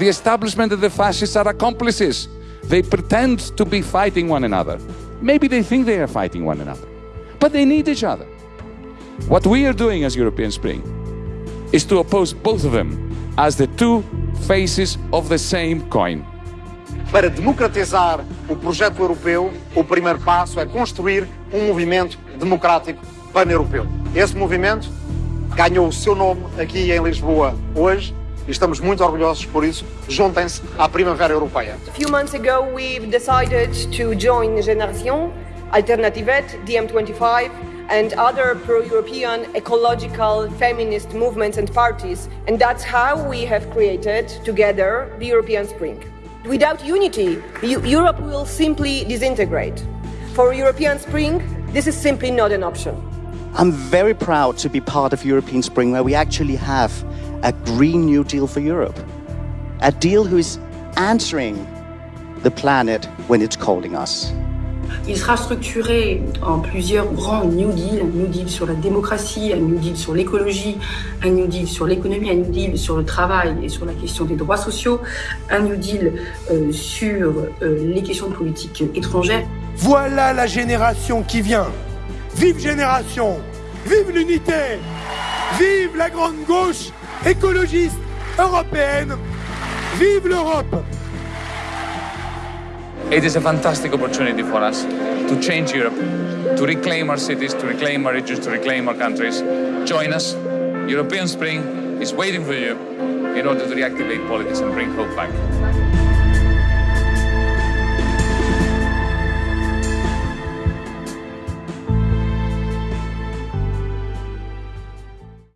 The establishment and the fascists are accomplices. They pretend to be fighting one another. Maybe they think they are fighting one another, but they need each other. What we are doing as European Spring is to oppose both of them as the two faces of the same coin. Para democratizar o projeto europeu, o primeiro passo é construir um movimento democrático pan-europeu. Esse movimento ganhou o seu nome aqui em Lisboa hoje e estamos muito orgulhosos por isso. Juntem-se à Primavera Europeia. A few months ago, we've decided to join Génération, Alternativet, DiEM25, and other pro-European ecological feminist movements and parties. And that's how we have created together the European Spring. Without unity, Europe will simply disintegrate. For European Spring, this is simply not an option. I'm very proud to be part of European Spring where we actually have a Green New Deal for Europe. A deal who is answering the planet when it's calling us. Il sera structuré en plusieurs grands New Deal, un New Deal sur la démocratie, un New Deal sur l'écologie, un New Deal sur l'économie, un New Deal sur le travail et sur la question des droits sociaux, un New Deal euh, sur euh, les questions de politique étrangère. Voilà la génération qui vient. Vive génération Vive l'unité Vive la grande gauche écologiste européenne Vive l'Europe It is a fantastic opportunity for us to change Europe, to reclaim our cities, to reclaim our regions, to reclaim our countries. Join us. European Spring is waiting for you in order to reactivate politics and bring hope back.